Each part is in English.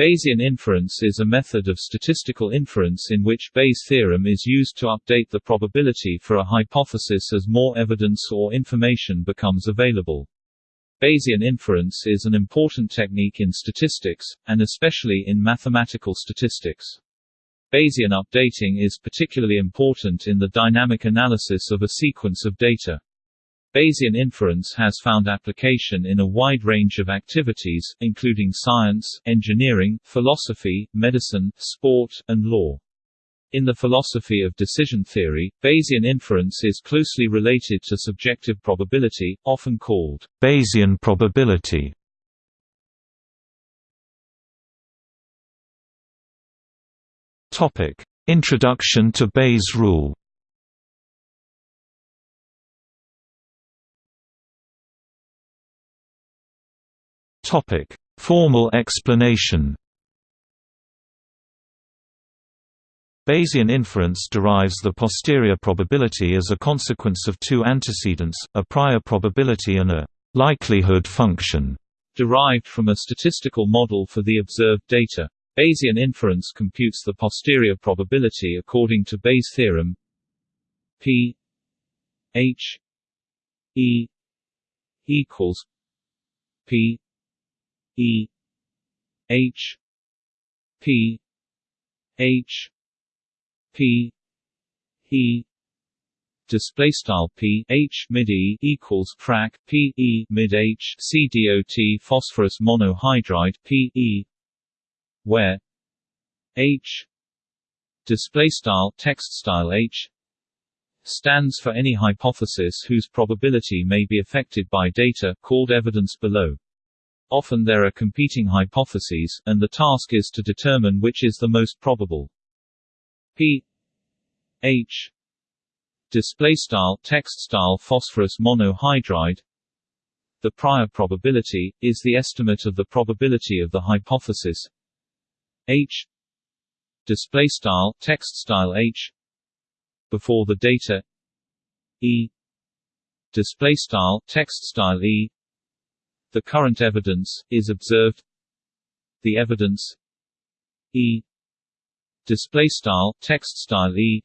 Bayesian inference is a method of statistical inference in which Bayes' theorem is used to update the probability for a hypothesis as more evidence or information becomes available. Bayesian inference is an important technique in statistics, and especially in mathematical statistics. Bayesian updating is particularly important in the dynamic analysis of a sequence of data. Bayesian inference has found application in a wide range of activities, including science, engineering, philosophy, medicine, sport, and law. In the philosophy of decision theory, Bayesian inference is closely related to subjective probability, often called Bayesian probability. Topic: Introduction to Bayes' rule. Topic: Formal explanation. Bayesian inference derives the posterior probability as a consequence of two antecedents, a prior probability and a likelihood function, derived from a statistical model for the observed data. Bayesian inference computes the posterior probability according to Bayes' theorem P H E equals P E H P H P E display style p h mid e equals frac p e mid h c dot phosphorus monohydride p e where h display style text style h stands for any hypothesis whose probability may be affected by data called evidence below. Often there are competing hypotheses, and the task is to determine which is the most probable. P. H. Display style text style phosphorus monohydride. The prior probability is the estimate of the probability of the hypothesis. H. Display style text style H. Before the data. E. Display style text style E the current evidence is observed. The evidence E display style text style E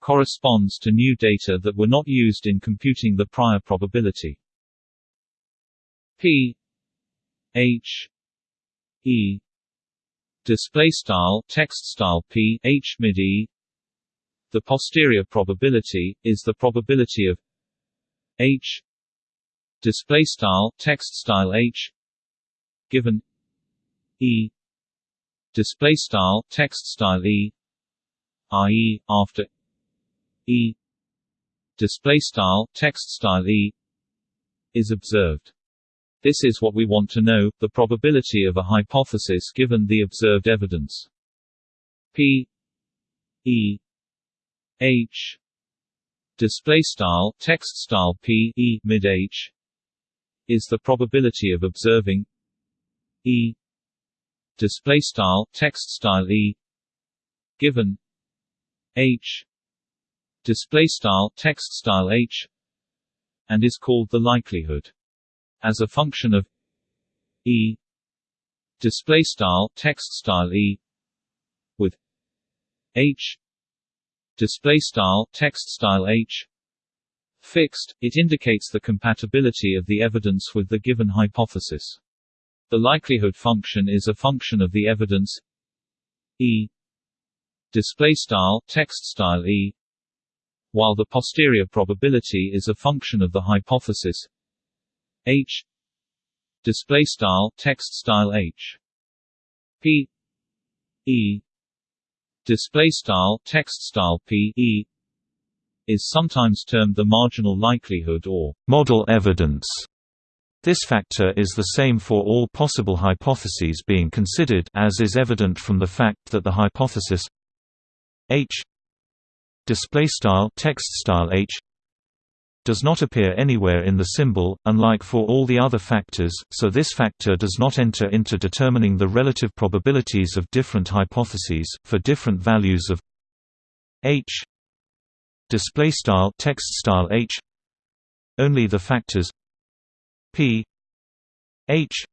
corresponds to new data that were not used in computing the prior probability. P H E display style text style p h mid e. The posterior probability is the probability of h display style text style h given e display style text style e i.e. after e display style text style e is observed this is what we want to know, the probability of a hypothesis given the observed evidence. P E H display style text style P E mid H is the probability of observing E. display style text style E. given H. display style text style H. and is called the likelihood as a function of e. display style text style e. with h. display style text style h fixed it indicates the compatibility of the evidence with the given hypothesis. The likelihood function is a function of the evidence e display style text style e while the posterior probability is a function of the hypothesis H display style text style H. P E display style text style P E is sometimes termed the marginal likelihood or model evidence. This factor is the same for all possible hypotheses being considered as is evident from the fact that the hypothesis H display style text style H does not appear anywhere in the symbol, unlike for all the other factors, so this factor does not enter into determining the relative probabilities of different hypotheses, for different values of h text style h only the factors p h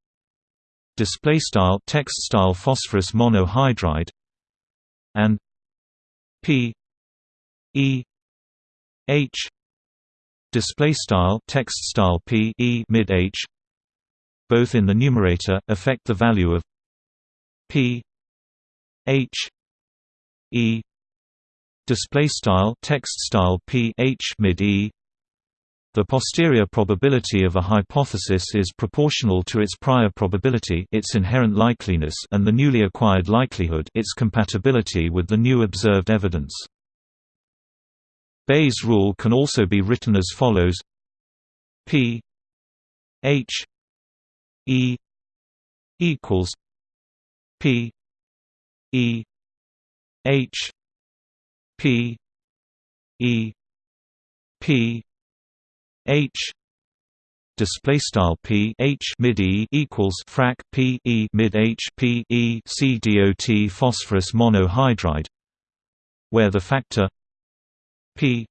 display style text style phosphorus monohydride and p e h display style text style p e mid h both in the numerator affect the value of p h e display style text style p h mid e the posterior probability of a hypothesis is proportional to its prior probability its inherent likeliness and the newly acquired likelihood its compatibility with the new observed evidence. Bayes' rule can also be written as follows P H E equals P E H P E P H display style P H mid E equals frac P E mid H P E C dot phosphorus monohydride where the factor P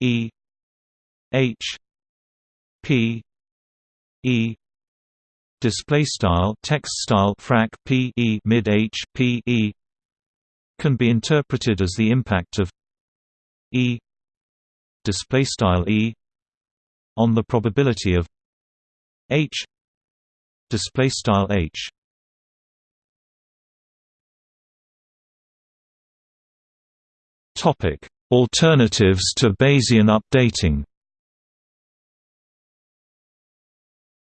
E H P E display style text style frac P E mid H P E can be interpreted as the impact of E display style E on the probability of H display style H topic alternatives to Bayesian updating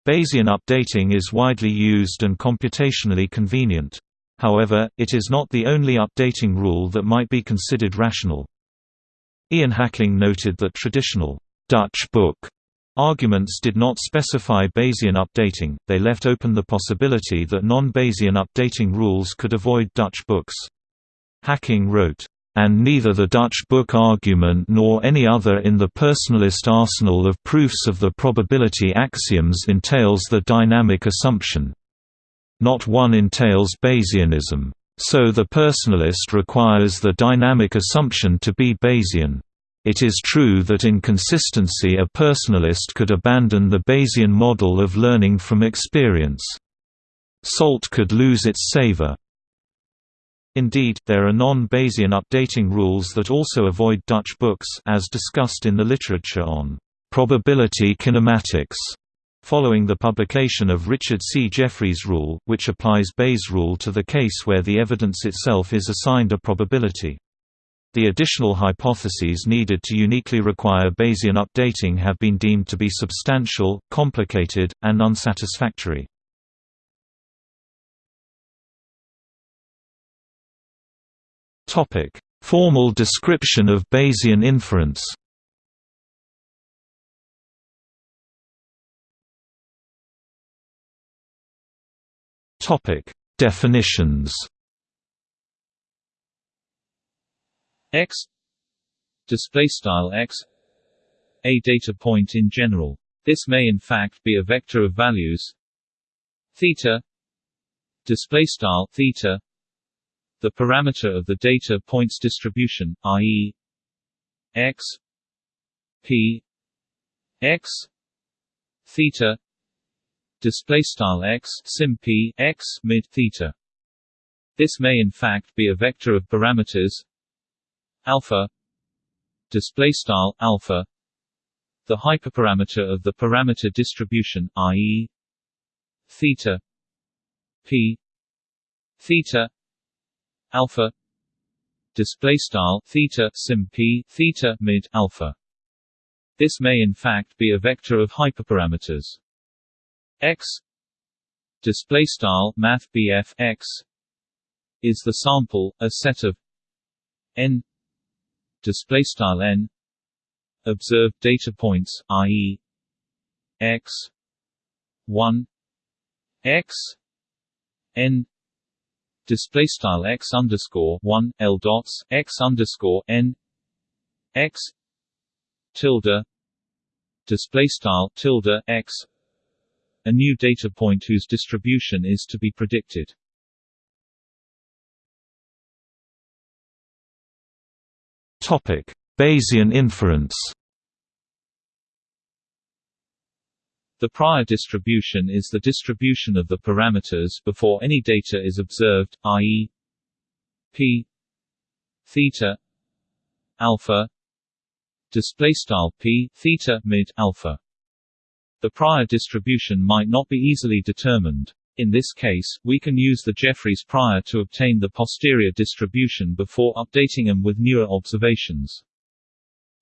Bayesian updating is widely used and computationally convenient. However, it is not the only updating rule that might be considered rational. Ian Hacking noted that traditional Dutch book arguments did not specify Bayesian updating, they left open the possibility that non-Bayesian updating rules could avoid Dutch books. Hacking wrote, and neither the Dutch book argument nor any other in the personalist arsenal of proofs of the probability axioms entails the dynamic assumption. Not one entails Bayesianism. So the personalist requires the dynamic assumption to be Bayesian. It is true that in consistency a personalist could abandon the Bayesian model of learning from experience. Salt could lose its savor. Indeed, there are non-Bayesian updating rules that also avoid Dutch books as discussed in the literature on probability kinematics. Following the publication of Richard C. Jeffrey's rule, which applies Bayes' rule to the case where the evidence itself is assigned a probability. The additional hypotheses needed to uniquely require Bayesian updating have been deemed to be substantial, complicated, and unsatisfactory. Formal description of Bayesian inference. Topic: Definitions. X. Display style X. A data point in general. This may in fact be a vector of values. Theta. Display style theta. The parameter of the data points distribution, i.e. x. P. X. Theta display style x sim p x mid theta. This may in fact be a vector of parameters alpha display style alpha the hyperparameter of the parameter distribution i.e. theta p theta alpha display style theta sim p theta mid alpha this may in fact be a vector of hyperparameters x. Display style math x is the sample a set of n. Display style n. Observed data points i.e. x. 1 x. N. Display style x underscore one l dots x underscore n. X. Tilde. Display style tilde x a new data point whose distribution is to be predicted. Topic: Bayesian inference. The prior distribution is the distribution of the parameters before any data is observed, i.e. p theta alpha display style p theta mid alpha. The prior distribution might not be easily determined. In this case, we can use the Jeffreys prior to obtain the posterior distribution before updating them with newer observations.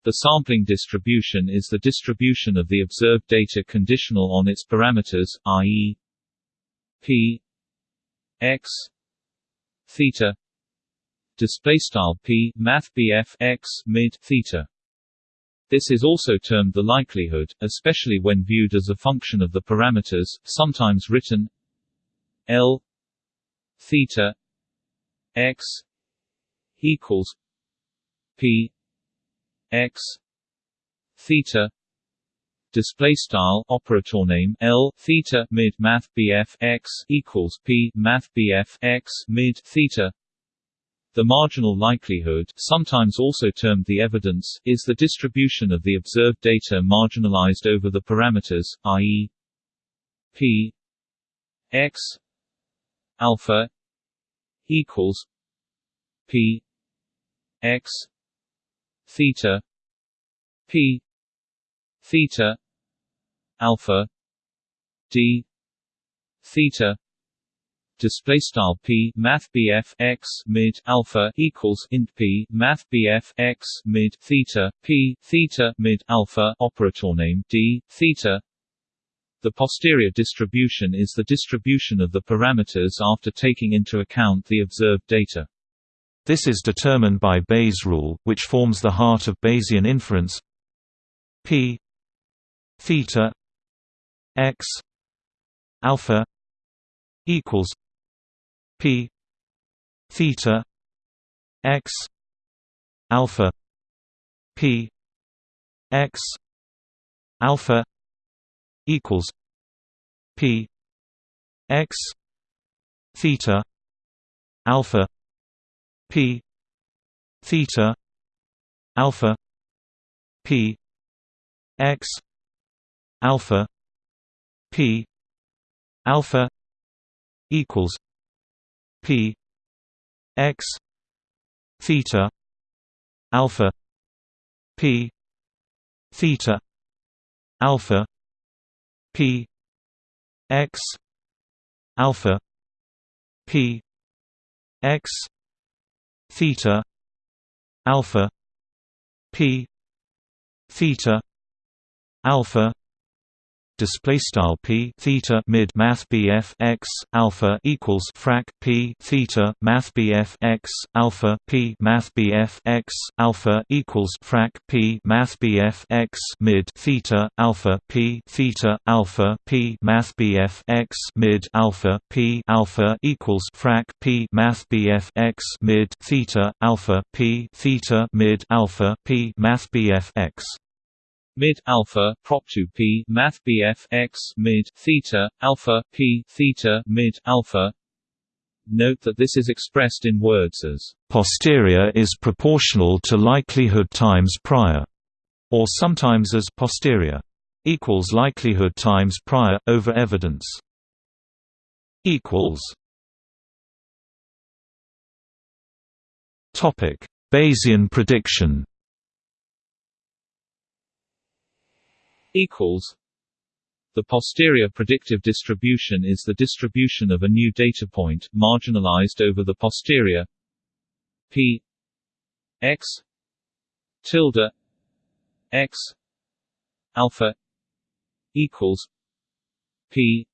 The sampling distribution is the distribution of the observed data conditional on its parameters, i.e. p x theta display style p math x mid theta this is also termed the likelihood, especially when viewed as a function of the parameters, sometimes written L theta x equals P x theta display style operator name L theta mid math BF x equals P math BF x mid theta the marginal likelihood sometimes also termed the evidence is the distribution of the observed data marginalized over the parameters, i.e. p x alpha equals p x theta p theta alpha d theta display style p math bf x mid alpha equals int p math bf x mid theta p theta mid alpha operator name d theta the posterior distribution is the distribution of the parameters after taking into account the observed data. This is determined by Bayes' rule, which forms the heart of Bayesian inference. P theta x alpha equals P theta x alpha P x alpha equals P x theta alpha P theta alpha P x alpha P alpha equals P x theta alpha P theta alpha P x alpha P x theta alpha P theta alpha display style p theta mid math bf x alpha equals frac p theta math bf x alpha p math bf x alpha equals frac p math bf x mid theta alpha p theta alpha p math bf x mid alpha p alpha equals frac p math bf x mid theta alpha p theta mid alpha p math bf x mid alpha prop 2 p math bf x mid theta alpha p theta mid alpha. Note that this is expressed in words as posterior is proportional to likelihood times prior, or sometimes as posterior equals likelihood times prior over evidence. Equals. Topic. Bayesian prediction equals. The posterior predictive distribution is the distribution of a new data point, marginalized over the posterior. P. X. Tilde. X. Alpha. Equals. P.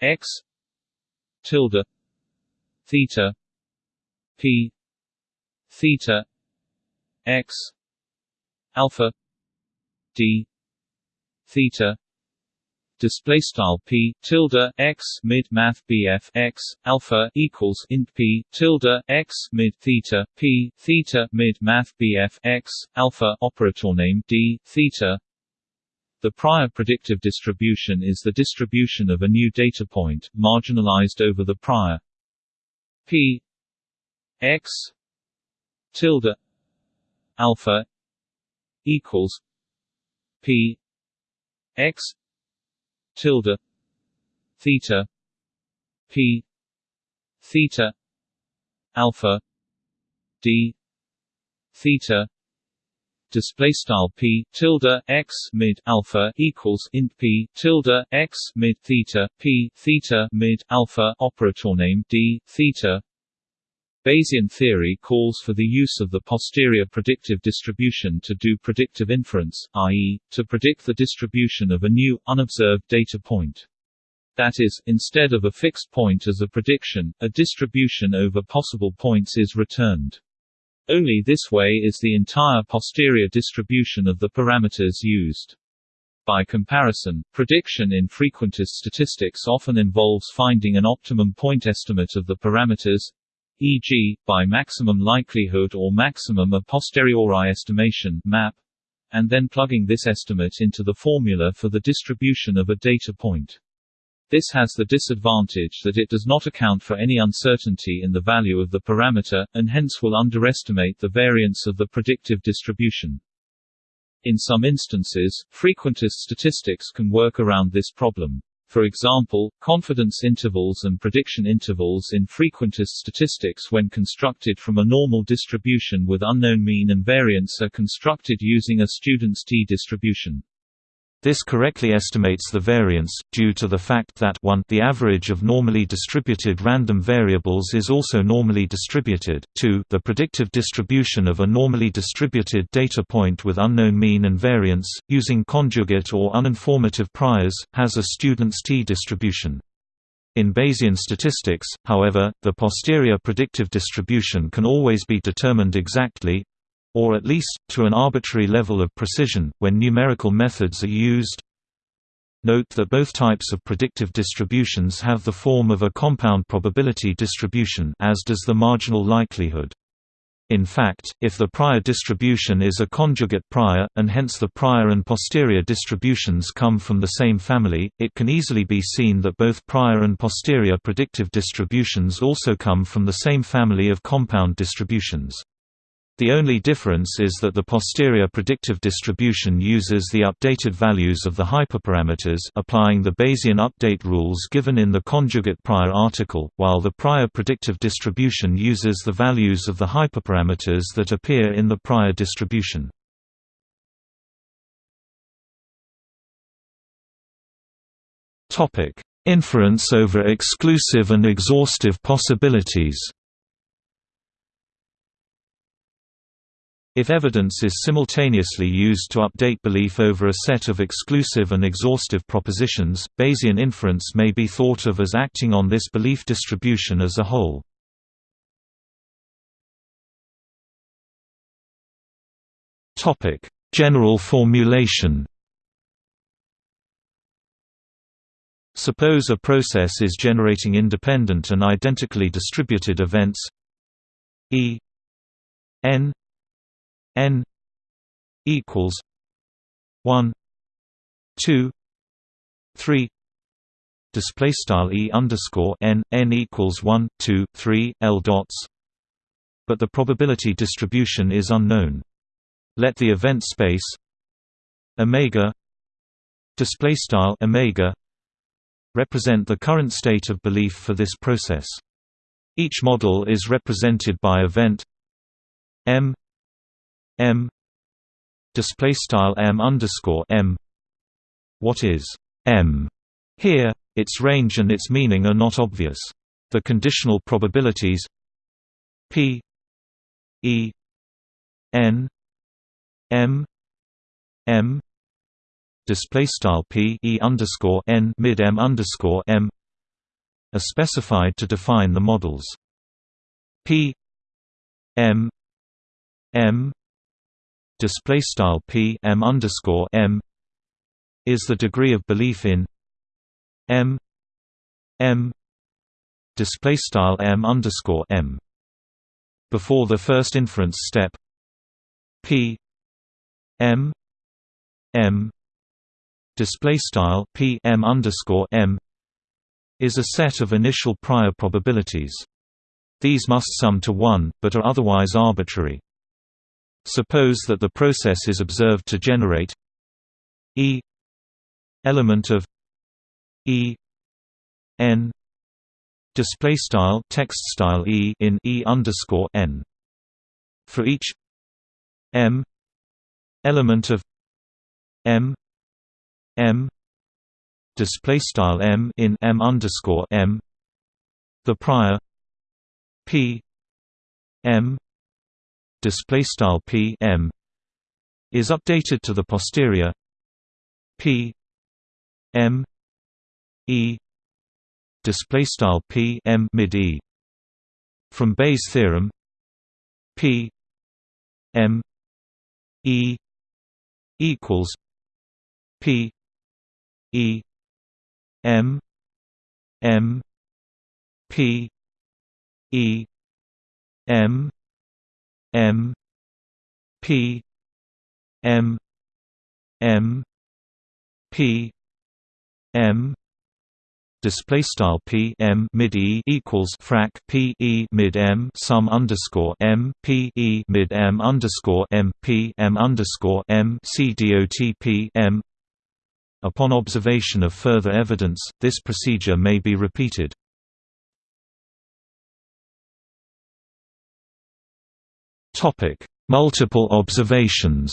X. Tilde. Theta. P. Theta. X. Alpha. D theta display style p tilde x mid math bf x alpha equals int p tilde x mid theta p theta mid math bf x alpha operator name d theta. The prior predictive distribution is the distribution of a new data point marginalized over the prior. P x tilde alpha equals p x tilde theta p theta alpha d theta display style p tilde x mid alpha equals int p tilde x mid theta p theta mid alpha operator name d theta Bayesian theory calls for the use of the posterior predictive distribution to do predictive inference, i.e., to predict the distribution of a new, unobserved data point. That is, instead of a fixed point as a prediction, a distribution over possible points is returned. Only this way is the entire posterior distribution of the parameters used. By comparison, prediction in frequentist statistics often involves finding an optimum point estimate of the parameters, e.g., by maximum likelihood or maximum a posteriori estimation map, and then plugging this estimate into the formula for the distribution of a data point. This has the disadvantage that it does not account for any uncertainty in the value of the parameter, and hence will underestimate the variance of the predictive distribution. In some instances, frequentist statistics can work around this problem. For example, confidence intervals and prediction intervals in frequentist statistics when constructed from a normal distribution with unknown mean and variance are constructed using a student's t-distribution. This correctly estimates the variance, due to the fact that 1 the average of normally distributed random variables is also normally distributed, 2 the predictive distribution of a normally distributed data point with unknown mean and variance, using conjugate or uninformative priors, has a student's t-distribution. In Bayesian statistics, however, the posterior predictive distribution can always be determined exactly, or at least, to an arbitrary level of precision, when numerical methods are used. Note that both types of predictive distributions have the form of a compound probability distribution as does the marginal likelihood. In fact, if the prior distribution is a conjugate prior, and hence the prior and posterior distributions come from the same family, it can easily be seen that both prior and posterior predictive distributions also come from the same family of compound distributions. The only difference is that the posterior predictive distribution uses the updated values of the hyperparameters applying the Bayesian update rules given in the conjugate prior article, while the prior predictive distribution uses the values of the hyperparameters that appear in the prior distribution. Inference over exclusive and exhaustive possibilities If evidence is simultaneously used to update belief over a set of exclusive and exhaustive propositions, Bayesian inference may be thought of as acting on this belief distribution as a whole. General formulation Suppose a process is generating independent and identically distributed events E n n equals 1 2 3 display style e underscore n n equals 1 2 3 l dots. But the probability distribution is unknown. Let the event space omega display style omega represent the current state of belief for this process. Each model is represented by event m m. Display style m underscore m. What is m? Here its range and its meaning are not obvious. The conditional probabilities p e n m m. Display style p e underscore n mid m underscore m are specified to define the models p m m display style p m underscore m is the degree of belief in m m display style m underscore m before the first inference step p m m display style p m underscore m is a set of initial prior probabilities. These must sum to 1, but are otherwise arbitrary. Suppose that the process is observed to generate E element of e n display style text style e in e underscore n. For each m element of m m display style m in m underscore m the prior p m display style p m is updated to the posterior p m e display style p m mid e from Bayes theorem p m e equals p e m m p e m m p m m p m display style p m mid e equals frac p e mid m sum underscore m p e mid m underscore m p m underscore m c dot p m. Upon observation of further evidence, this procedure may be repeated. Topic: Multiple observations.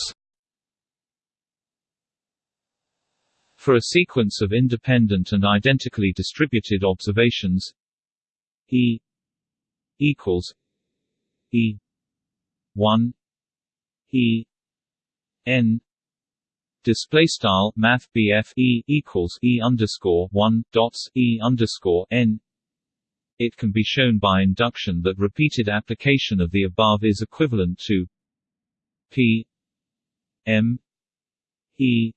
For a sequence of independent and identically distributed observations E equals E 1 E N display style math E equals E underscore 1 dots E underscore N it can be shown by induction that repeated application of the above is equivalent to P M E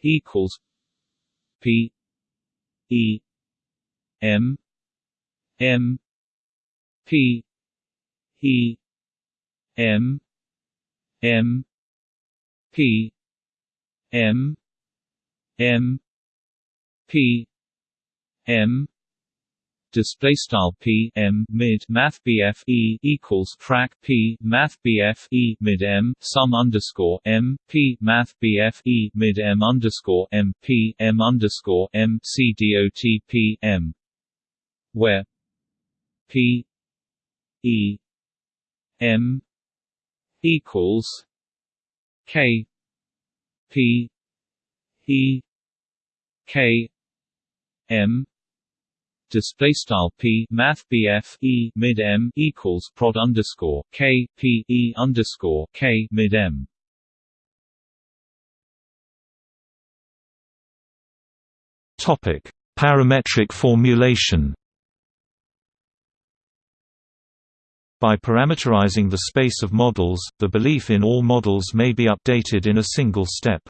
equals P E M M P E M M P M M P M display style p m mid math bf e equals frac p math bf e mid m sum underscore m p math bf e mid m underscore m p m underscore m c dot p m. Where p e m equals k p e k m display style p math bf e mid m equals prod underscore k p e underscore k mid m. Topic: Parametric formulation. By parameterizing the space of models, the belief in all models may be updated in a single step.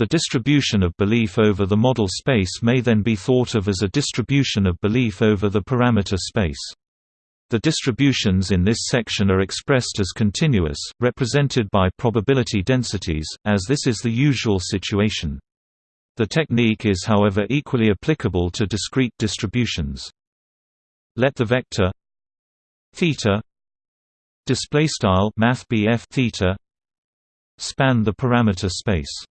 The distribution of belief over the model space may then be thought of as a distribution of belief over the parameter space. The distributions in this section are expressed as continuous, represented by probability densities, as this is the usual situation. The technique is however equally applicable to discrete distributions. Let the vector theta display style math theta span the parameter space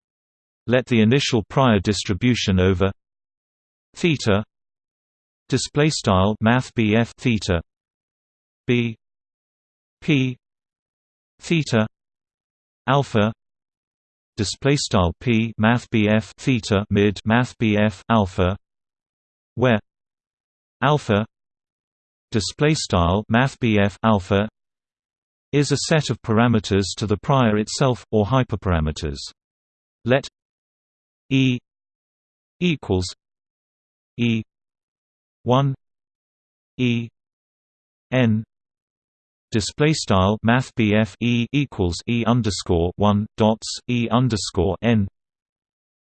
let the initial prior distribution over theta display style math BF theta b p theta alpha display style p math BF theta mid math BF alpha where alpha display style math BF alpha is a set of parameters to the prior itself or hyperparameters. Let E equals E one E N display style math E equals E underscore one dots E underscore N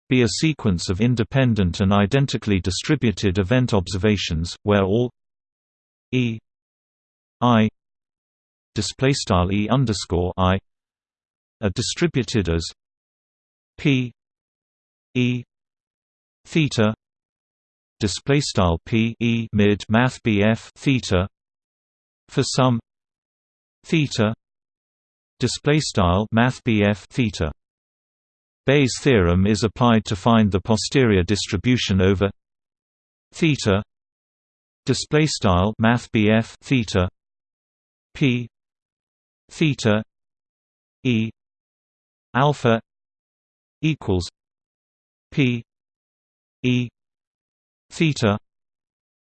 be a sequence of independent and identically distributed event observations where all E I display style E underscore I are distributed as P E theta display style P E mid math BF theta for some theta display style math BF theta. Bayes' theorem is applied to find the posterior distribution over theta display style math BF theta p theta e alpha equals p e theta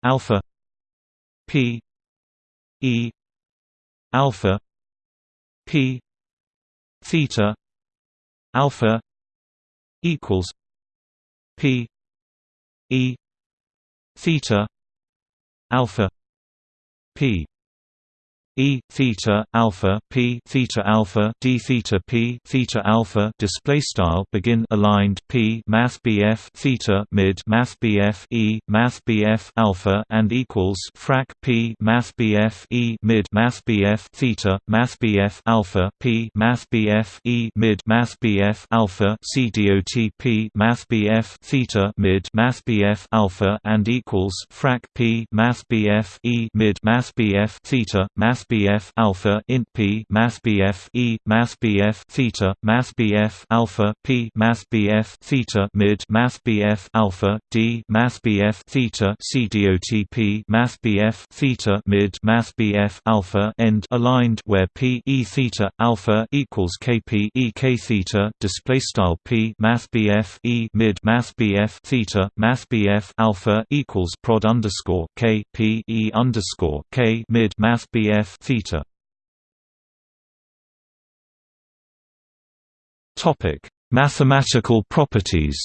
alpha p e alpha p theta alpha equals p e theta alpha p E theta alpha P theta alpha D theta P theta alpha display style begin aligned P Math BF theta mid Math BF E Math BF alpha and equals frac P Math BF E mid Math BF theta Math BF alpha P Math BF E mid Math BF alpha C dot P Math BF theta mid Math BF alpha and equals frac P Math BF E mid Math BF theta Math mathbf alpha int p mathbf e mathbf theta mathbf alpha p mathbf theta mid mathbf alpha d mathbf theta c p mathbf theta mid mathbf alpha end aligned where p e theta alpha equals kp e k theta display style p mathbf e mid mathbf theta mathbf alpha equals prod underscore k p e underscore k mid mathbf theta. Topic: Mathematical properties.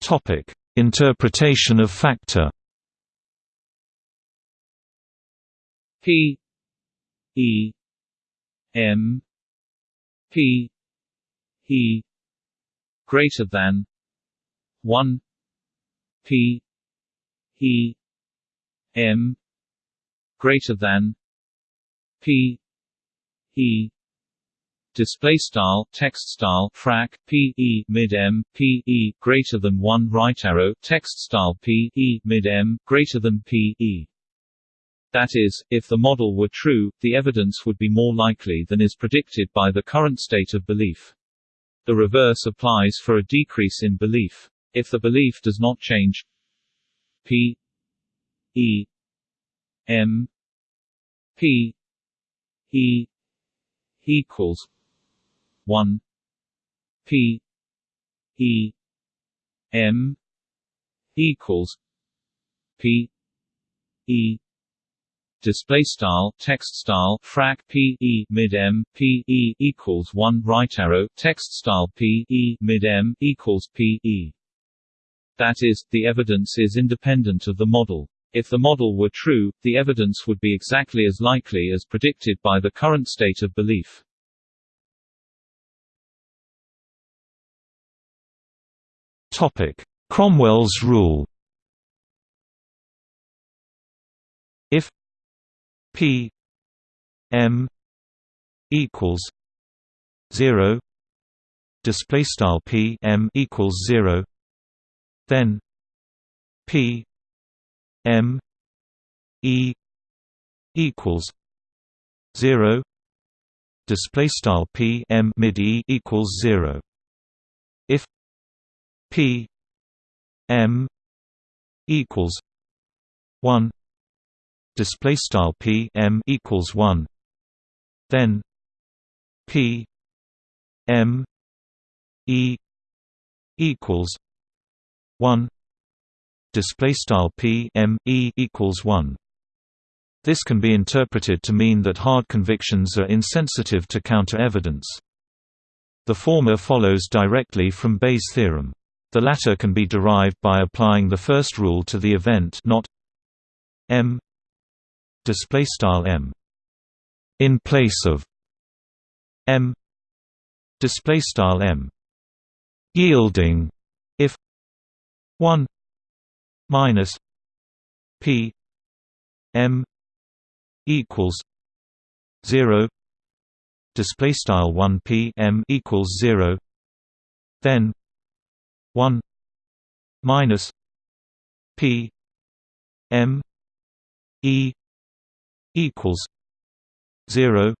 Topic: Interpretation of factor. P E M P E greater than 1 P E M greater than P E display style text style frac p e mid m p e greater than 1 right arrow text style p e mid m greater than p e. That is if the model were true the evidence would be more likely than is predicted by the current state of belief. The reverse applies for a decrease in belief if the belief does not change. P E M P E equals one. P E M equals P E display style text style frac p e mid m p e equals 1 right arrow text style p e mid m equals p e that is, the evidence is independent of the model. If the model were true, the evidence would be exactly as likely as predicted by the current state of belief. Topic: Cromwell's rule. If P M equals 0 display style P M equals 0 then P M E equals zero. Display style P M mid E equals zero. If P M equals one. Display style P M equals one. Then P M E equals 1 display style p m e equals 1 this can be interpreted to mean that hard convictions are insensitive to counter-evidence. The former follows directly from Bayes' theorem. The latter can be derived by applying the first rule to the event not m m in place of m m yielding 1 minus p m equals 0 display style 1 p m equals 0 then 1 minus p m e equals 0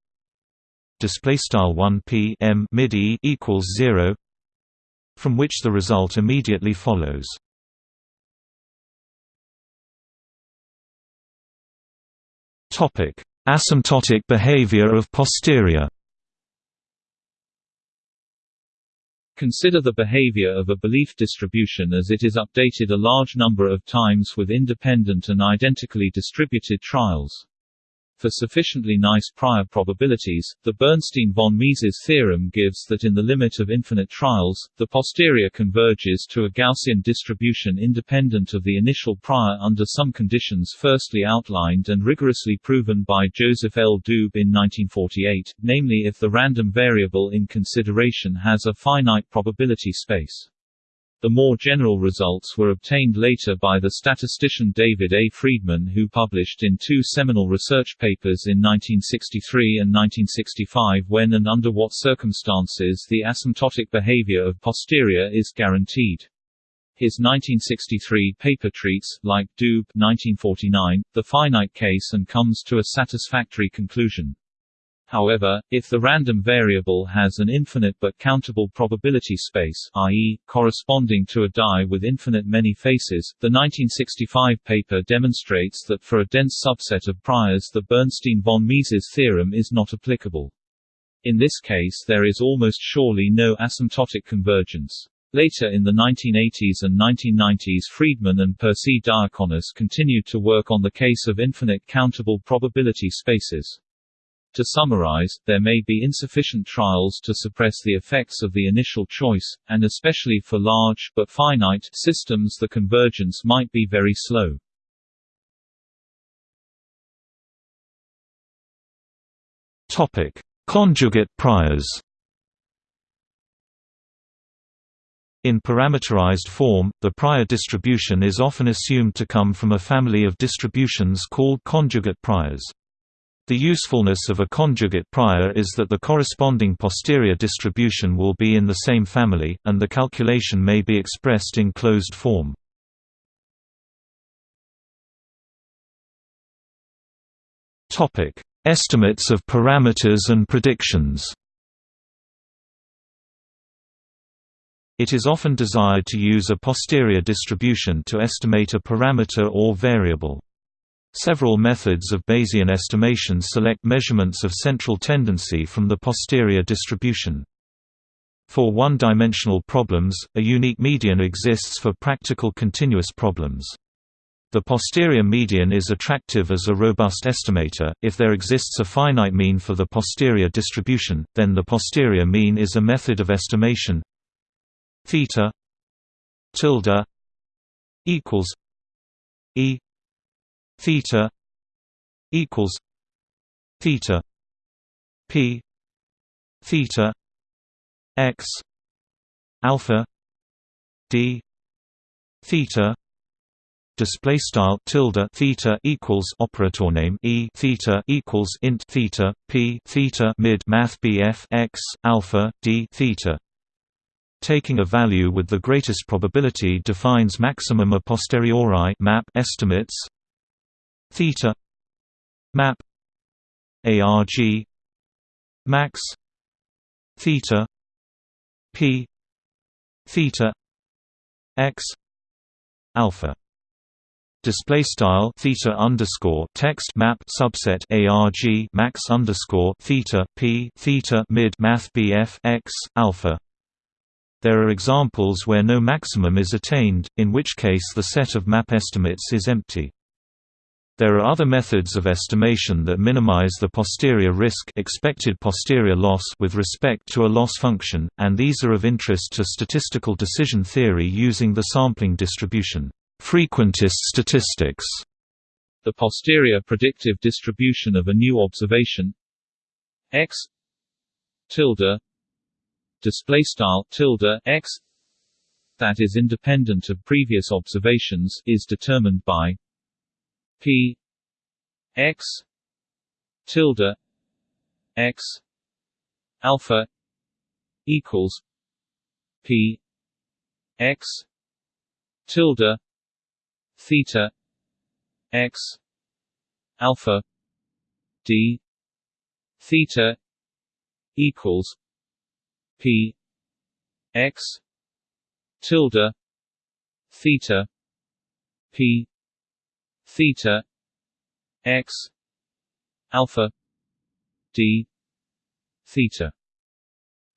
display style 1 p m mid e equals 0 from which the result immediately follows topic asymptotic behavior of posterior Consider the behavior of a belief distribution as it is updated a large number of times with independent and identically distributed trials. For sufficiently nice prior probabilities, the Bernstein-von Mises theorem gives that in the limit of infinite trials, the posterior converges to a Gaussian distribution independent of the initial prior under some conditions firstly outlined and rigorously proven by Joseph L. Doob in 1948, namely if the random variable in consideration has a finite probability space. The more general results were obtained later by the statistician David A. Freedman who published in two seminal research papers in 1963 and 1965 when and under what circumstances the asymptotic behavior of posterior is guaranteed. His 1963 paper treats, like Doob 1949, the finite case and comes to a satisfactory conclusion. However, if the random variable has an infinite but countable probability space i.e., corresponding to a die with infinite many faces, the 1965 paper demonstrates that for a dense subset of priors the Bernstein-von Mises theorem is not applicable. In this case there is almost surely no asymptotic convergence. Later in the 1980s and 1990s Freedman and Percy Diaconis continued to work on the case of infinite countable probability spaces. To summarize, there may be insufficient trials to suppress the effects of the initial choice, and especially for large but finite systems the convergence might be very slow. Topic: Conjugate priors. In parameterized form, the prior distribution is often assumed to come from a family of distributions called conjugate priors. The usefulness of a conjugate prior is that the corresponding posterior distribution will be in the same family, and the calculation may be expressed in closed form. Estimates of parameters and predictions It is often desired to use a posterior distribution to estimate a parameter or variable. Several methods of Bayesian estimation select measurements of central tendency from the posterior distribution. For one-dimensional problems, a unique median exists for practical continuous problems. The posterior median is attractive as a robust estimator. If there exists a finite mean for the posterior distribution, then the posterior mean is a method of estimation. Theta tilde equals e theta equals theta p theta x alpha d theta display style tilde theta equals operator name e theta equals int theta p theta mid math bf x alpha d theta. Taking a value with the greatest probability defines maximum a posteriori map estimates theta. Map. Arg max. Theta. P. Theta. X. Alpha. Display style theta underscore text map subset arg max underscore theta p theta mid math bf x alpha. There are examples where no maximum is attained in which case the set of map estimates is empty there are other methods of estimation that minimize the posterior risk expected posterior loss with respect to a loss function, and these are of interest to statistical decision theory using the sampling distribution. Frequentist statistics. The posterior predictive distribution of a new observation. X. tilde. Display style tilde x. that is independent of previous observations is determined by P X tilde X alpha equals P X tilde theta X alpha D theta equals p x tilde theta p theta x alpha d theta.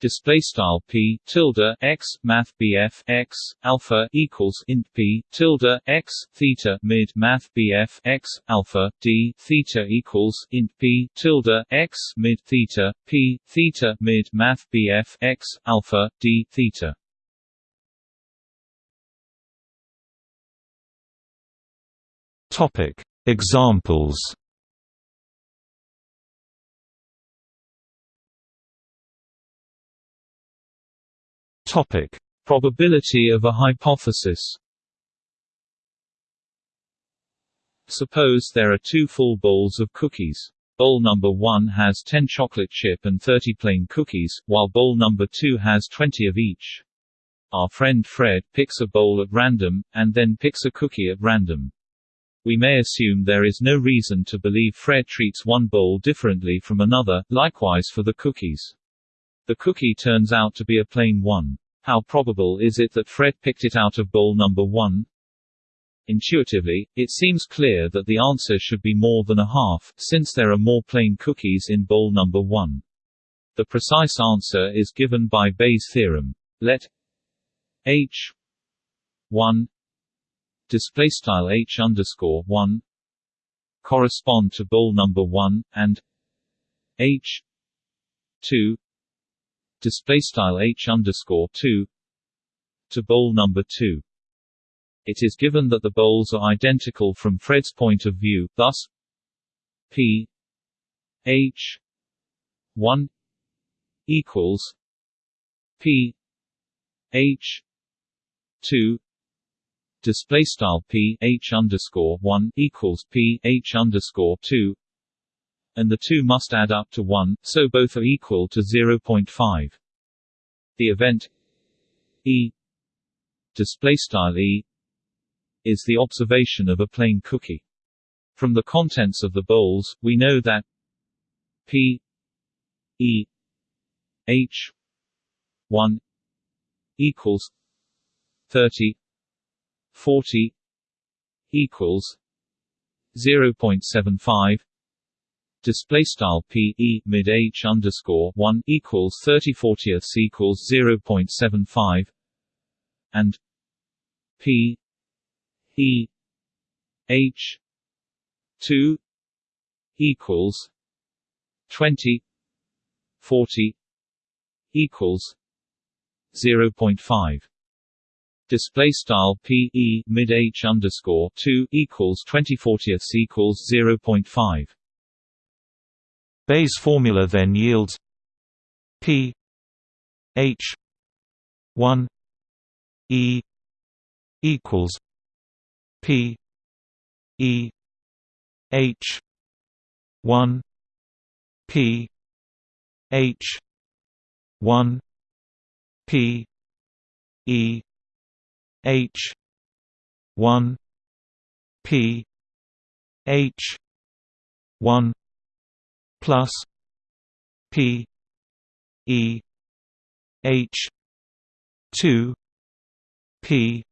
Display style p tilde x math bf x alpha equals int p tilde x theta mid math bf x alpha d theta equals int p tilde x mid theta p theta mid math bf x alpha d theta topic examples Topic: Probability of a hypothesis. Suppose there are two full bowls of cookies. Bowl number 1 has 10 chocolate chip and 30 plain cookies, while bowl number 2 has 20 of each. Our friend Fred picks a bowl at random, and then picks a cookie at random. We may assume there is no reason to believe Fred treats one bowl differently from another, likewise for the cookies. The cookie turns out to be a plain one. How probable is it that Fred picked it out of bowl number 1? Intuitively, it seems clear that the answer should be more than a half, since there are more plain cookies in bowl number 1. The precise answer is given by Bayes' theorem. Let h 1 display style h underscore 1 correspond to bowl number 1 and h 2 display style h underscore 2 to bowl number 2 it is given that the bowls are identical from Fred's point of view thus p h 1 equals p h 2 display style p h underscore 1 equals p h underscore 2 and the two must add up to 1, so both are equal to 0.5. The event E displaystyle E is the observation of a plain cookie. From the contents of the bowls, we know that P E H 1 equals 30 40 equals 0.75 display style p e mid h underscore one equals thirty fortieths equals zero point seven five. And p e h two equals 20 40 equals zero point five display style p e mid h underscore 2 equals 20 fortieths equals 0.5 Bayes' formula then yields P H one E equals P E H one P H one P E H one P H one plus P E H two P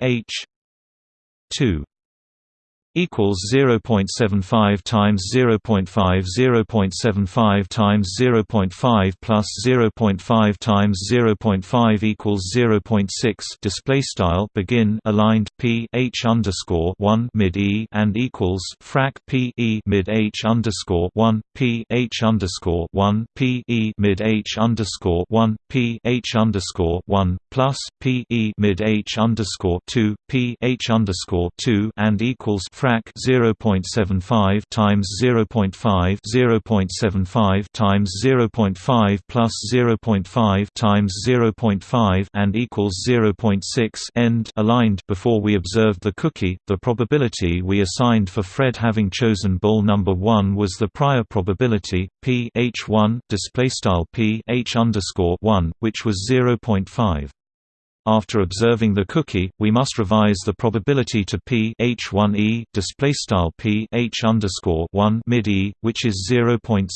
H two equals 0.75 times 0.5 0.75 times 0.5 plus 0.5 times 0.5 equals 0.6 display style begin aligned p h underscore 1 mid e and equals frac p e mid h underscore 1 p h underscore 1 p e mid h underscore 1 p h underscore 1 plus p e mid h underscore 2 p h underscore 2 and equals frac frac 0.75 times 0.5 0.75 times 0.5 plus 0.5 times 0.5 and equals 0.6 end aligned. Before we observed the cookie the probability we assigned for Fred having chosen bowl number 1 was the prior probability p h1 display style p h underscore 1 which was 0.5 after observing the cookie, we must revise the probability to p h1e display style p h underscore one mid e, which is 0.6.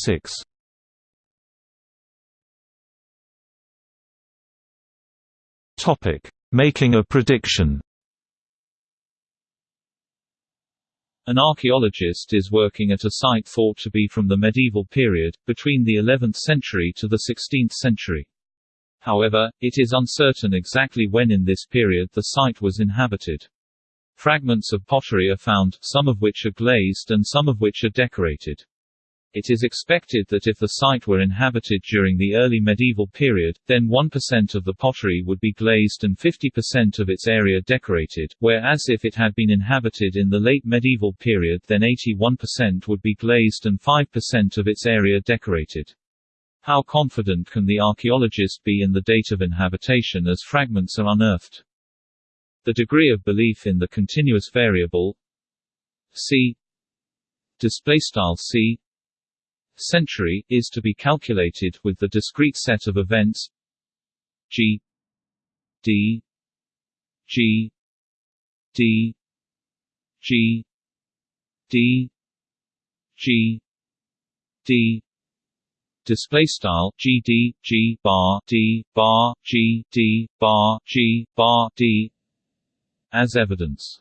Topic: Making a prediction. An archaeologist is working at a site thought to be from the medieval period, between the 11th century to the 16th century. However, it is uncertain exactly when in this period the site was inhabited. Fragments of pottery are found, some of which are glazed and some of which are decorated. It is expected that if the site were inhabited during the early medieval period, then 1% of the pottery would be glazed and 50% of its area decorated, whereas if it had been inhabited in the late medieval period then 81% would be glazed and 5% of its area decorated. How confident can the archaeologist be in the date of inhabitation as fragments are unearthed? The degree of belief in the continuous variable c display style c century, is to be calculated with the discrete set of events g d g d g d g d display style gd g bar d bar g d bar g bar d. As evidence.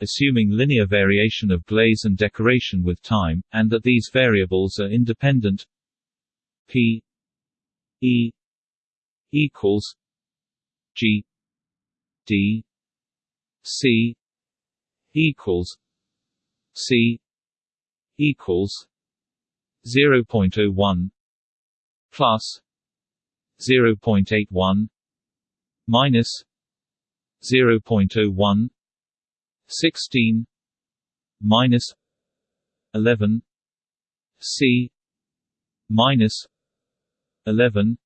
Assuming linear variation of glaze and decoration with time, and that these variables are independent p e equals g d c equals c equals 0.01 plus 0.81 minus 0.01 16 minus 11 c minus 11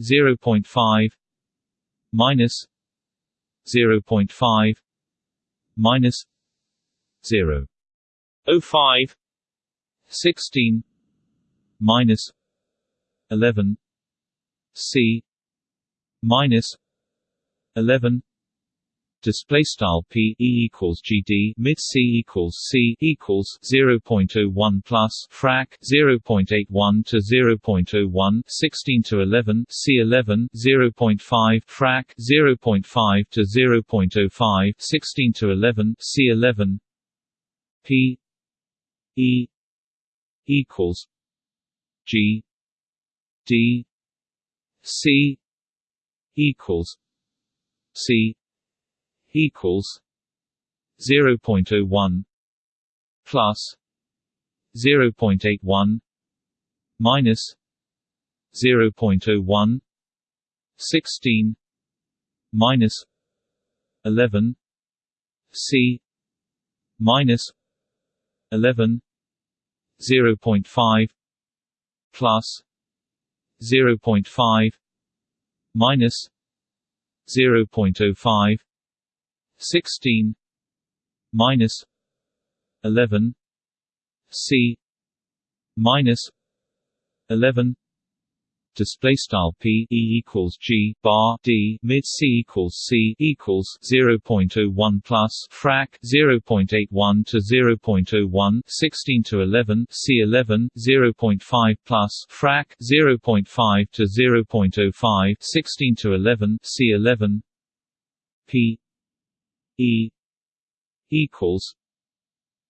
0.5 minus 0.5 minus 0 05 16 minus 11 c. Minus 11 display style p e equals gd mid c equals c equals 0.01 plus frac 0.81 to 0.01 16 to 11 c 11 0.5 frac 0.5 to 0.05 16 to 11 c 11 p e equals g d c equals c equals 0.01 plus 0.81 minus 0.01 16 minus 11 c minus 11 0.5 plus 0.5 minus 0.05 16 minus 11 c minus 11 display style p e equals g bar d mid c equals c equals 0.01 plus frac 0.81 to 0.01 16 to 11 c 11 0.5 plus frac 0.5 to 0.05 16 to 11 c 11 p E equals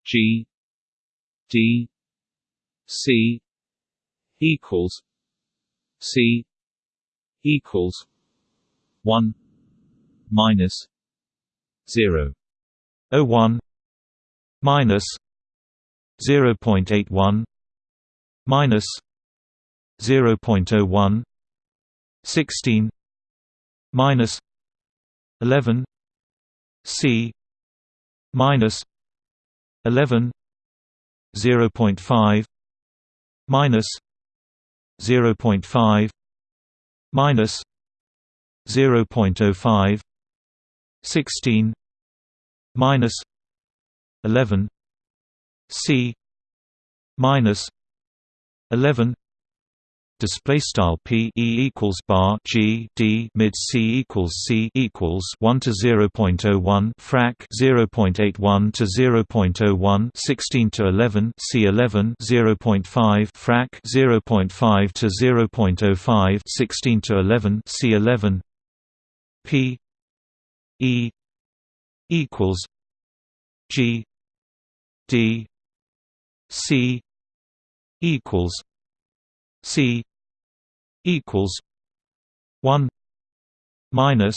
G D C equals C equals one minus zero. O one minus zero point eight one minus zero point oh one sixteen minus eleven C minus eleven zero point five minus zero point five minus zero point oh five sixteen minus eleven C minus eleven display style p e equals bar g d mid c equals c equals 1 to 0.01 frac 0.81 to 0.01 16 to 11 c 11 0.5 frac 0.5 to 0.05 16 to 11 c 11 P E equals G D C equals C equals one minus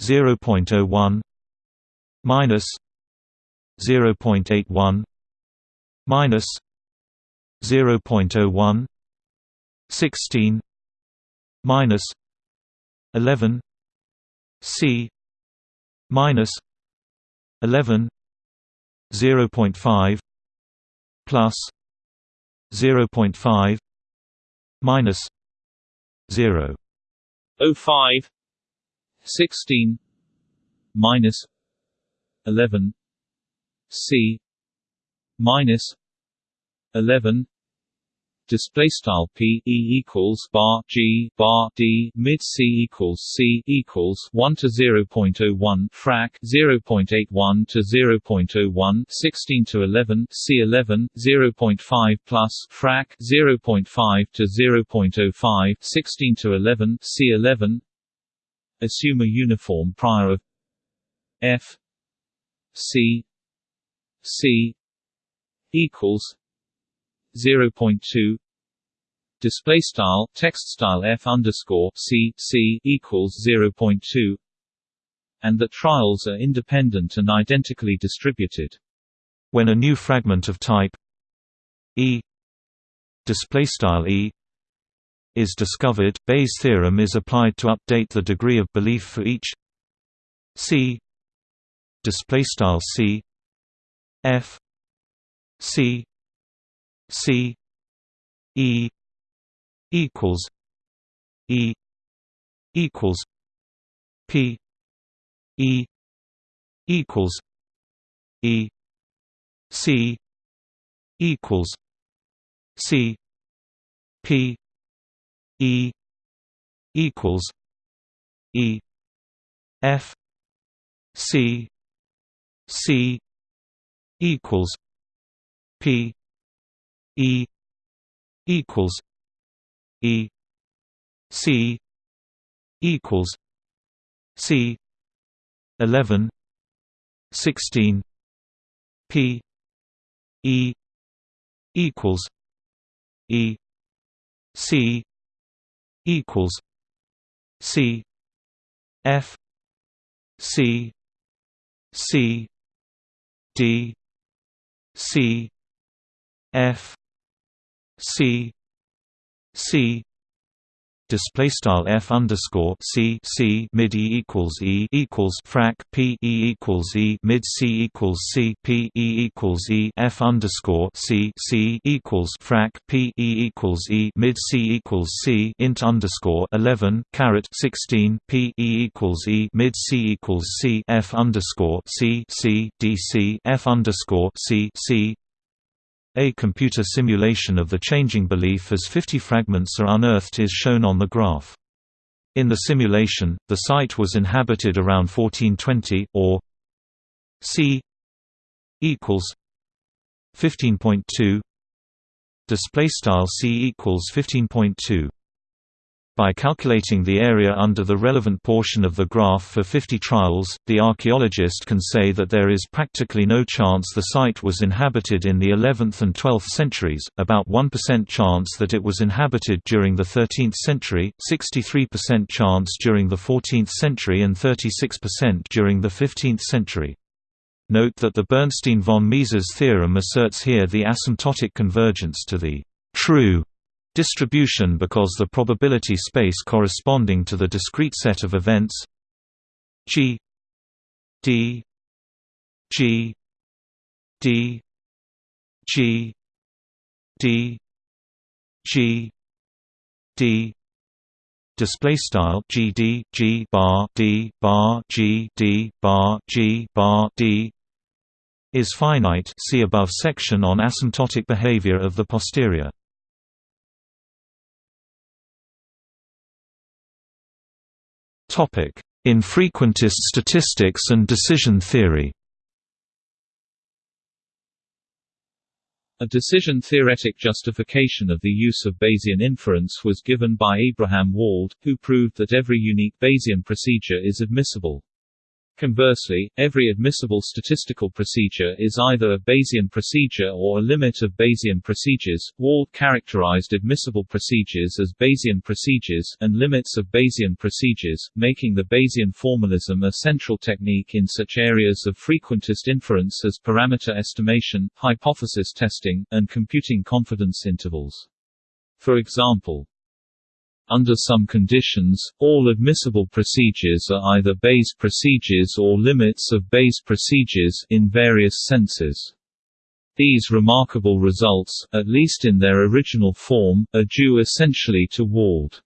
zero point oh one minus zero point eight one minus zero point oh one sixteen minus eleven C minus eleven zero point five plus zero point five minus zero. Oh five. Sixteen. Minus. Eleven. C. Minus. Eleven display style p e equals bar g bar d mid c equals c equals 1 to 0.01 frac 0.81 to 0.01 16 to 11 c 11 0.5 plus frac 0.5 to 0.05 16 to 11 c 11 assume a uniform prior of f c c equals 0.2 display style text style f underscore c c equals 0.2 and that trials are independent and identically distributed. When a new fragment of type e display style e is discovered bayes theorem is applied to update the degree of belief for each c display style c f c C E equals E equals P E equals E C equals C P E equals E F C C equals P E equals E C equals C eleven sixteen P E equals E C equals C F C C D C F C C display style f underscore c c mid e equals e equals frac p e equals e mid c equals c p e equals e f underscore c c equals frac p e equals e mid c equals c int underscore 11 caret 16 p e equals e mid c equals c f underscore c c d c f underscore c c a computer simulation of the changing belief as 50 fragments are unearthed is shown on the graph. In the simulation, the site was inhabited around 1420, or c equals 15.2 display style c equals 15.2 by calculating the area under the relevant portion of the graph for 50 trials, the archaeologist can say that there is practically no chance the site was inhabited in the 11th and 12th centuries, about 1% chance that it was inhabited during the 13th century, 63% chance during the 14th century and 36% during the 15th century. Note that the Bernstein-von Mises theorem asserts here the asymptotic convergence to the true distribution because the probability space corresponding to the discrete set of events G D G D G D G D. Display style GD G bar D bar G D bar G bar D is finite see above section on asymptotic behavior of the posterior Infrequentist statistics and decision theory A decision-theoretic justification of the use of Bayesian inference was given by Abraham Wald, who proved that every unique Bayesian procedure is admissible. Conversely, every admissible statistical procedure is either a Bayesian procedure or a limit of Bayesian procedures. Wald characterized admissible procedures as Bayesian procedures and limits of Bayesian procedures, making the Bayesian formalism a central technique in such areas of frequentist inference as parameter estimation, hypothesis testing, and computing confidence intervals. For example, under some conditions, all admissible procedures are either Bayes procedures or limits of Bayes procedures in various senses. These remarkable results, at least in their original form, are due essentially to Wald.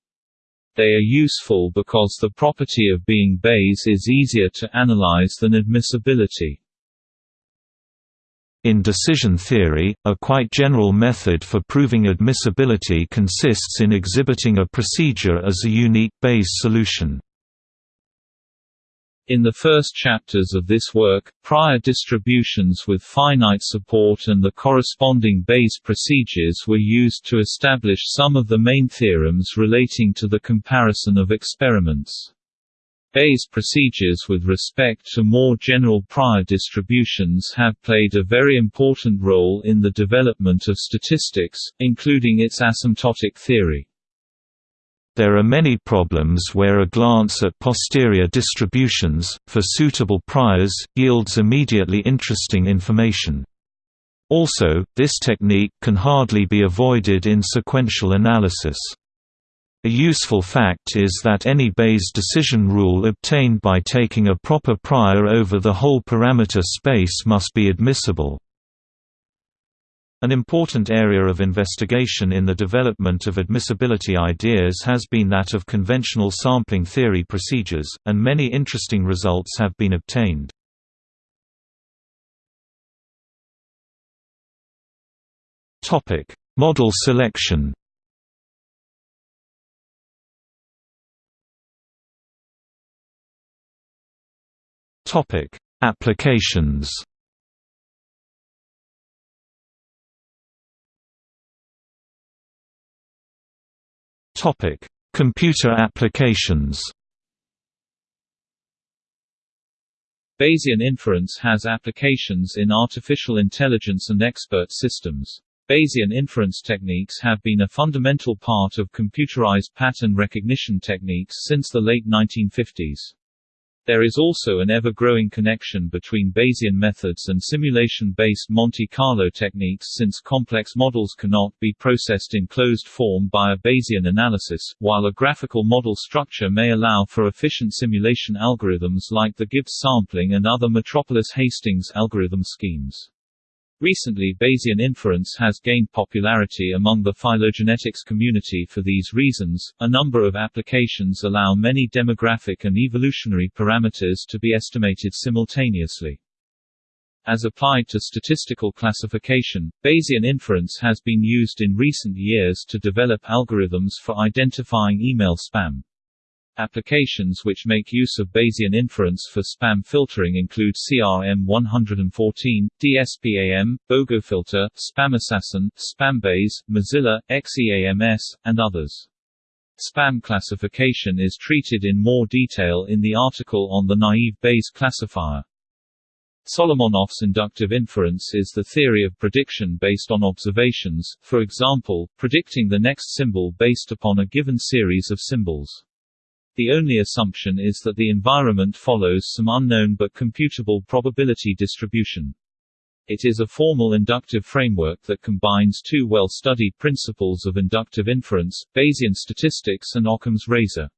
They are useful because the property of being Bayes is easier to analyze than admissibility. In decision theory, a quite general method for proving admissibility consists in exhibiting a procedure as a unique Bayes solution. In the first chapters of this work, prior distributions with finite support and the corresponding Bayes procedures were used to establish some of the main theorems relating to the comparison of experiments. Bayes procedures with respect to more general prior distributions have played a very important role in the development of statistics, including its asymptotic theory. There are many problems where a glance at posterior distributions, for suitable priors, yields immediately interesting information. Also, this technique can hardly be avoided in sequential analysis. A useful fact is that any Bayes decision rule obtained by taking a proper prior over the whole parameter space must be admissible. An important area of investigation in the development of admissibility ideas has been that of conventional sampling theory procedures, and many interesting results have been obtained. Model selection Topic: Applications. Topic: Computer applications. Bayesian inference has applications in artificial intelligence and expert systems. Bayesian inference techniques have been a fundamental part of computerized pattern recognition techniques since the late 1950s. There is also an ever-growing connection between Bayesian methods and simulation-based Monte Carlo techniques since complex models cannot be processed in closed form by a Bayesian analysis, while a graphical model structure may allow for efficient simulation algorithms like the Gibbs sampling and other Metropolis-Hastings algorithm schemes. Recently Bayesian inference has gained popularity among the phylogenetics community for these reasons. A number of applications allow many demographic and evolutionary parameters to be estimated simultaneously. As applied to statistical classification, Bayesian inference has been used in recent years to develop algorithms for identifying email spam. Applications which make use of Bayesian inference for spam filtering include CRM114, DSPAM, Bogofilter, SpamAssassin, SpamBayes, Mozilla, XEAMS, and others. Spam classification is treated in more detail in the article on the naive Bayes classifier. Solomonoff's inductive inference is the theory of prediction based on observations, for example, predicting the next symbol based upon a given series of symbols. The only assumption is that the environment follows some unknown but computable probability distribution. It is a formal inductive framework that combines two well-studied principles of inductive inference, Bayesian statistics and Occam's razor.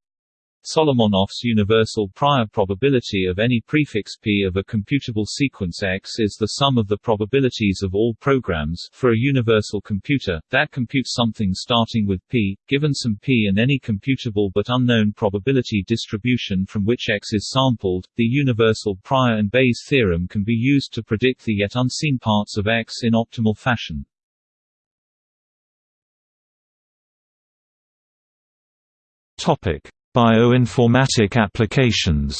Solomonoff's universal prior probability of any prefix p of a computable sequence X is the sum of the probabilities of all programs for a universal computer, that computes something starting with p, given some p and any computable but unknown probability distribution from which X is sampled. The universal prior and Bayes theorem can be used to predict the yet unseen parts of X in optimal fashion. Topic Bioinformatic applications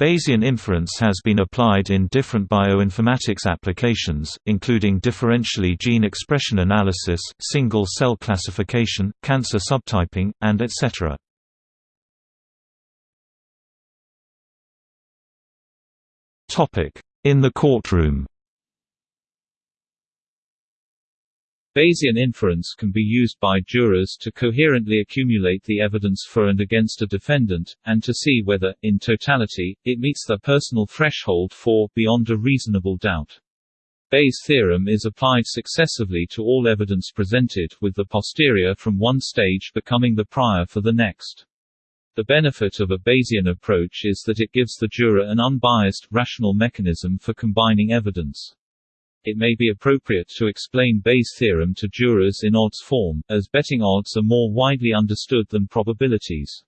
Bayesian inference has been applied in different bioinformatics applications, including differentially gene expression analysis, single-cell classification, cancer subtyping, and etc. In the courtroom Bayesian inference can be used by jurors to coherently accumulate the evidence for and against a defendant, and to see whether, in totality, it meets their personal threshold for beyond a reasonable doubt. Bayes' theorem is applied successively to all evidence presented, with the posterior from one stage becoming the prior for the next. The benefit of a Bayesian approach is that it gives the juror an unbiased, rational mechanism for combining evidence. It may be appropriate to explain Bayes' theorem to jurors in odds form, as betting odds are more widely understood than probabilities.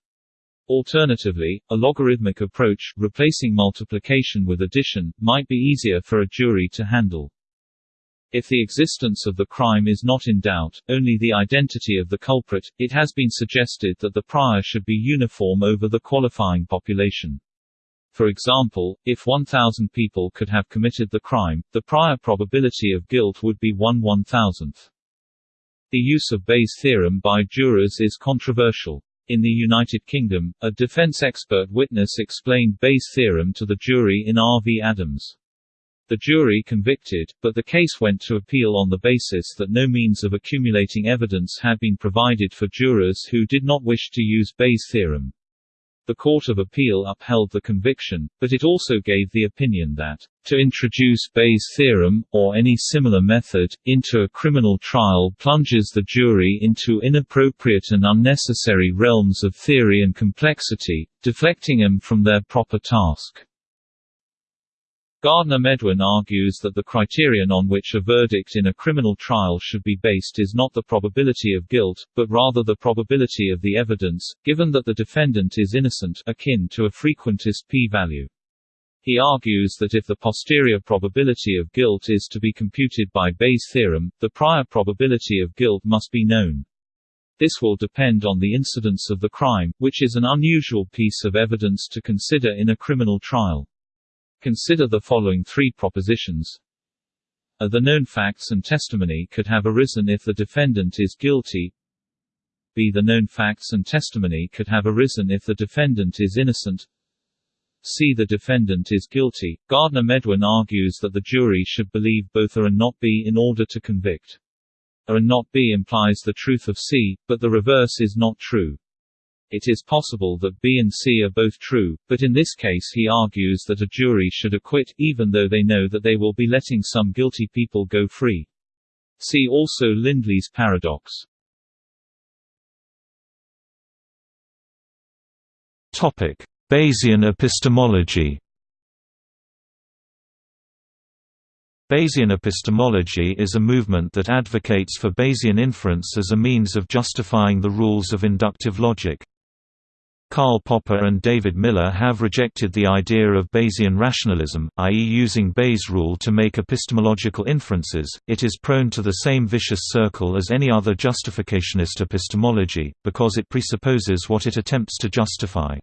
Alternatively, a logarithmic approach, replacing multiplication with addition, might be easier for a jury to handle. If the existence of the crime is not in doubt, only the identity of the culprit, it has been suggested that the prior should be uniform over the qualifying population. For example, if 1,000 people could have committed the crime, the prior probability of guilt would be 1 1,000th. The use of Bayes' theorem by jurors is controversial. In the United Kingdom, a defense expert witness explained Bayes' theorem to the jury in R. v. Adams. The jury convicted, but the case went to appeal on the basis that no means of accumulating evidence had been provided for jurors who did not wish to use Bayes' theorem. The Court of Appeal upheld the conviction, but it also gave the opinion that, to introduce Bayes' theorem, or any similar method, into a criminal trial plunges the jury into inappropriate and unnecessary realms of theory and complexity, deflecting them from their proper task. Gardner Medwin argues that the criterion on which a verdict in a criminal trial should be based is not the probability of guilt, but rather the probability of the evidence, given that the defendant is innocent akin to a frequentist p-value. He argues that if the posterior probability of guilt is to be computed by Bayes' theorem, the prior probability of guilt must be known. This will depend on the incidence of the crime, which is an unusual piece of evidence to consider in a criminal trial. Consider the following three propositions. A. The known facts and testimony could have arisen if the defendant is guilty. B. The known facts and testimony could have arisen if the defendant is innocent. C. The defendant is guilty. Gardner Medwin argues that the jury should believe both A and not B in order to convict. A and not B implies the truth of C, but the reverse is not true. It is possible that B and C are both true, but in this case he argues that a jury should acquit, even though they know that they will be letting some guilty people go free. See also Lindley's paradox. Topic: Bayesian epistemology. Bayesian epistemology is a movement that advocates for Bayesian inference as a means of justifying the rules of inductive logic. Karl Popper and David Miller have rejected the idea of Bayesian rationalism, i.e. using Bayes' rule to make epistemological inferences. It is prone to the same vicious circle as any other justificationist epistemology, because it presupposes what it attempts to justify.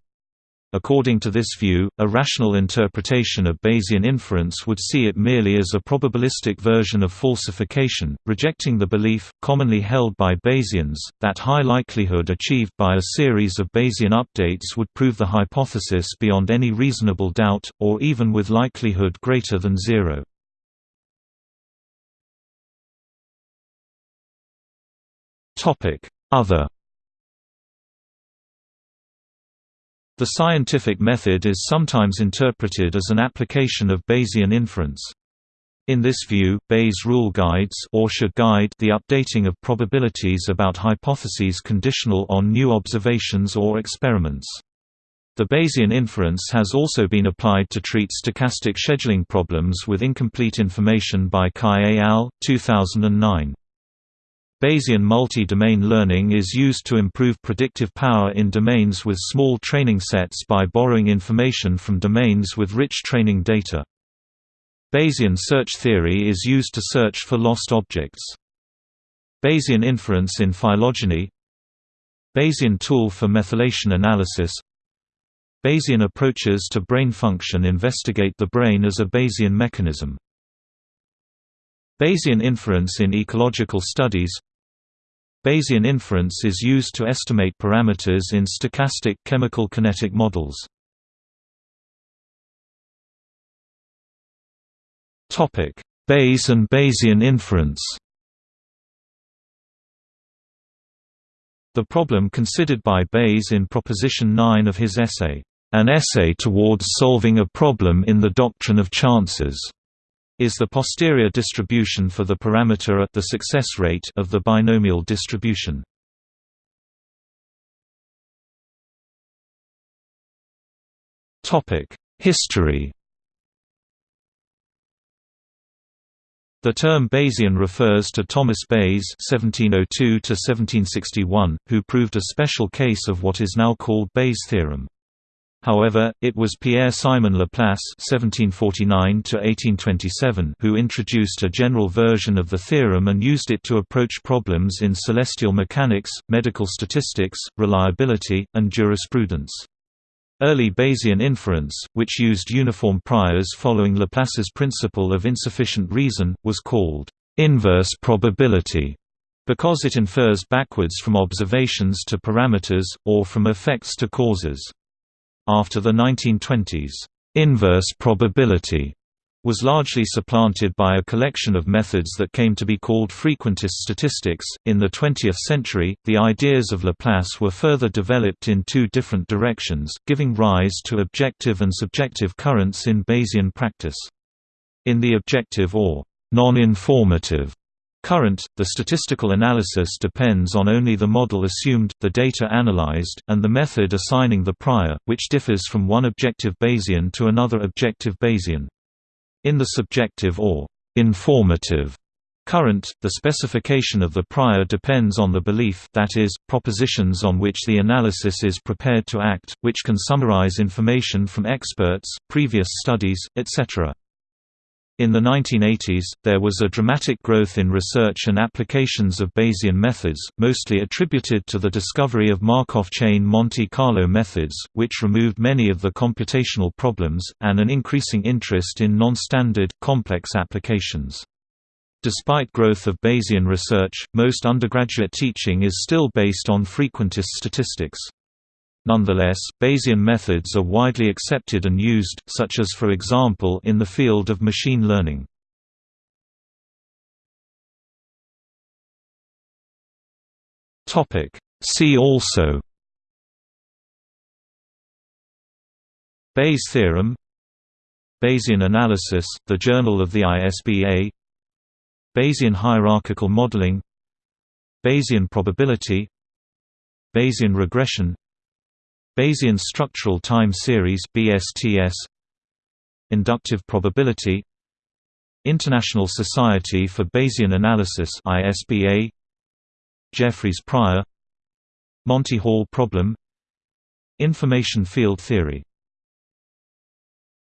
According to this view, a rational interpretation of Bayesian inference would see it merely as a probabilistic version of falsification, rejecting the belief, commonly held by Bayesians, that high likelihood achieved by a series of Bayesian updates would prove the hypothesis beyond any reasonable doubt, or even with likelihood greater than zero. Other The scientific method is sometimes interpreted as an application of Bayesian inference. In this view, Bayes' rule guides or should guide the updating of probabilities about hypotheses conditional on new observations or experiments. The Bayesian inference has also been applied to treat stochastic scheduling problems with incomplete information by Cai et al. 2009. Bayesian multi-domain learning is used to improve predictive power in domains with small training sets by borrowing information from domains with rich training data. Bayesian search theory is used to search for lost objects. Bayesian inference in phylogeny Bayesian tool for methylation analysis Bayesian approaches to brain function investigate the brain as a Bayesian mechanism. Bayesian inference in ecological studies Bayesian inference is used to estimate parameters in stochastic chemical kinetic models. Topic: Bayes and Bayesian inference The problem considered by Bayes in Proposition 9 of his essay, An Essay Towards Solving a Problem in the Doctrine of Chances, is the posterior distribution for the parameter at the success rate of the binomial distribution. History The term Bayesian refers to Thomas Bayes (1702–1761), who proved a special case of what is now called Bayes' theorem. However, it was Pierre-Simon Laplace (1749–1827) who introduced a general version of the theorem and used it to approach problems in celestial mechanics, medical statistics, reliability, and jurisprudence. Early Bayesian inference, which used uniform priors following Laplace's principle of insufficient reason, was called inverse probability because it infers backwards from observations to parameters, or from effects to causes. After the 1920s, inverse probability was largely supplanted by a collection of methods that came to be called frequentist statistics. In the 20th century, the ideas of Laplace were further developed in two different directions, giving rise to objective and subjective currents in Bayesian practice. In the objective or non-informative current, the statistical analysis depends on only the model assumed, the data analyzed, and the method assigning the prior, which differs from one objective Bayesian to another objective Bayesian. In the subjective or informative current, the specification of the prior depends on the belief that is, propositions on which the analysis is prepared to act, which can summarize information from experts, previous studies, etc. In the 1980s, there was a dramatic growth in research and applications of Bayesian methods, mostly attributed to the discovery of Markov chain Monte Carlo methods, which removed many of the computational problems, and an increasing interest in non-standard, complex applications. Despite growth of Bayesian research, most undergraduate teaching is still based on frequentist statistics. Nonetheless, Bayesian methods are widely accepted and used, such as for example in the field of machine learning. See also Bayes theorem Bayesian analysis, the Journal of the ISBA Bayesian hierarchical modeling Bayesian probability Bayesian regression Bayesian structural time series BSTS Inductive probability International Society for Bayesian Analysis ISBA Jeffreys prior Monty Hall problem Information field theory